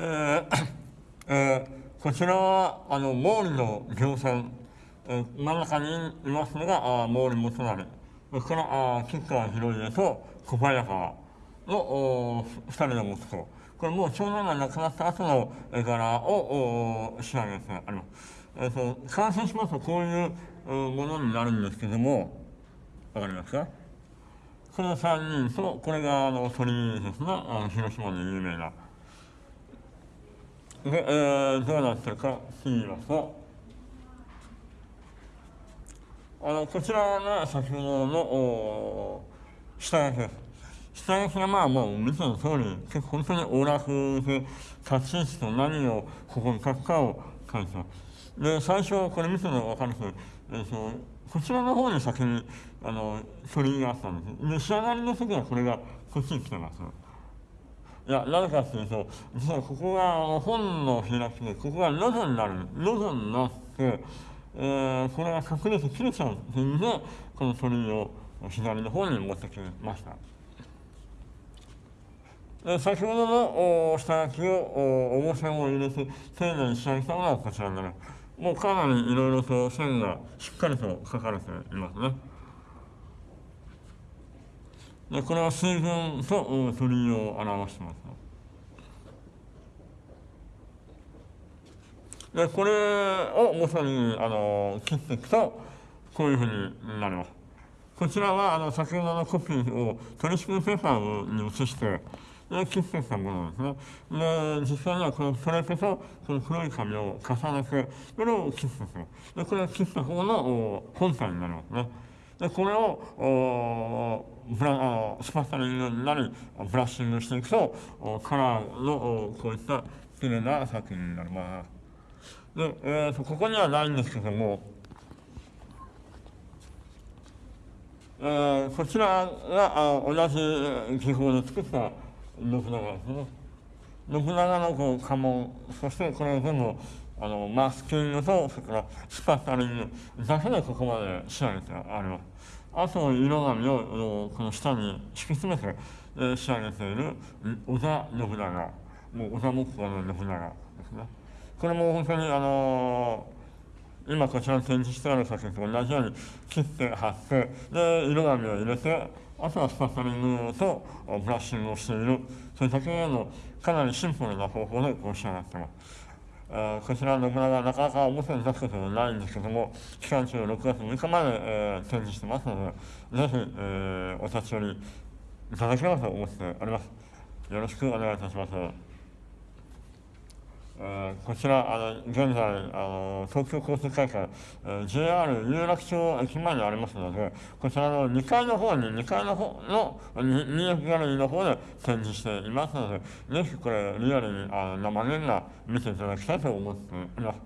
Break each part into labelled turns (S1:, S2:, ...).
S1: えーえー、こちらはあの毛利の行船、えー、真ん中にいますのがあ毛利元就。それからあ吉川広家と小早川の二人の息子。これもう長男が亡くなった後の絵柄を仕上げてあります。えーと、完成しますとこういうものになるんですけどもわかりますか？この3人とこれがあの鳥ですね。あの広島の有名な。で、えー、どうなってるか言いますとあのこちらが先ほどの下書きです。下書きがまあもう見ての通り結構本当にオーラフで立ち位置と何をここに書くかを書いてます。で、最初これ見てるのが分かるんですけど、えーと、こちらの方に先にあの鳥居があったんです。で、仕上がりの時はこれがこっちに来てます。いや、なぜかっていうと、実はここが本の開きで、ここが喉になる、喉になって、えー、これが隠れて切れちゃうっていうんで、この鳥居を左の方に持ってきました。で先ほどの下書きをお重線を入れて丁寧に仕上げたのがこちらになります。もうかなりいろいろと線がしっかりと書かれていますね。でこれは水分と鳥居を表してます。でこれを元にあの切っていくとこういうふうになります。こちらはあの先ほどのコピーをトリシクペーパーに移してで切ってきたものですね。で実際にはこのトレペとこの黒い紙を重ねてこれを切っていく。でこれを切った方の本体になりますね。でこれをブラあスパッタリングになりブラッシングしていくとカラーのこういった綺麗な作品になります。で、えーと、ここにはないんですけども、えー、こちらがあ同じ技法で作った信長ですね。信長のこう家紋、そしてこれ全部あのマスキングと、それからスパッタリングだけでここまで仕上げてあります。あと色紙をこの下に敷き詰めて、え、仕上げている織田信長、もう織田木工の信長ですね。これも本当にあのー、今こちらに展示してある作品と同じように切って貼ってで色紙を入れてあとはスパッタリングとブラッシングをしているそういうだけのかなりシンプルな方法でこう仕上がってます。えー、こちらの信長なかなか表に出すことはないんですけども、期間中6月6日まで、えー、展示してますので、ぜひ、えー、お立ち寄りいただければと思っております。よろしくお願いいたします。こちら、あの現在あの、東京交通会館、JR 有楽町駅前にありますので、こちらの2階の方に、2階の方の入浴ギャラリーの方で展示していますので、ぜひこれ、リアルにあの生年が見ていただきたいと思っています。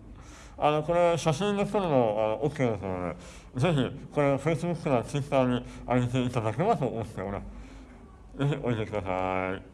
S1: あの、これ、写真で撮るのあの OK ですので、ぜひ、これ、Facebook や Twitter に上げていただければと思っております。ぜひ、おいでください。